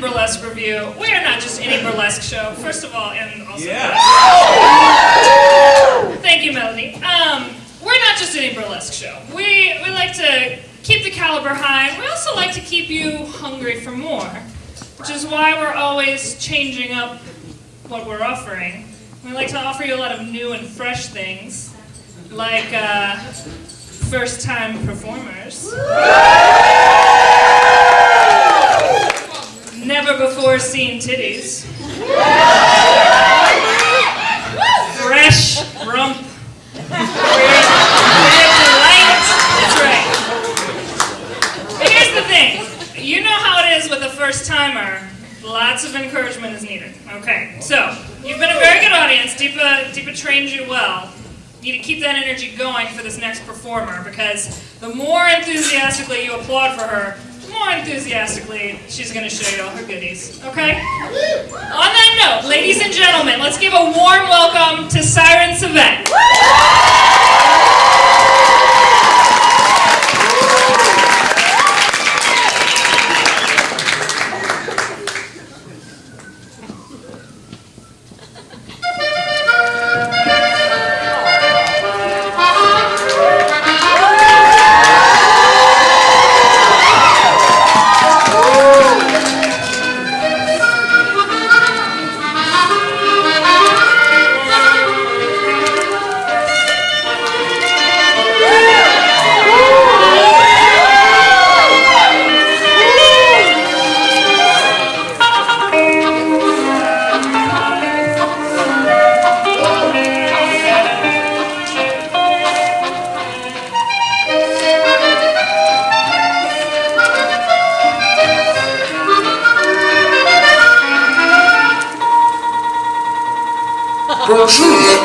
so, at the Richmond Burlesque Revue, we are not just any burlesque show, first of all, and also. Yeah. Thank you, Melody. Um, we're not just any burlesque show. We, we like to keep the caliber high, we also like to keep you hungry for more, which is why we're always changing up what we're offering. We like to offer you a lot of new and fresh things, like uh, first time performers. Never before seen titties. Fresh rump. Delight. That's right. But here's the thing. You know how it is with a first timer. Lots of encouragement is needed. Okay, so you've been a very good audience. Deepa, Deepa trained you well. You need to keep that energy going for this next performer because the more enthusiastically you applaud for her, more enthusiastically she's going to show you all her goodies. Okay? On that note, ladies and gentlemen, let's give a warm welcome to Siren Savette. Bonjour.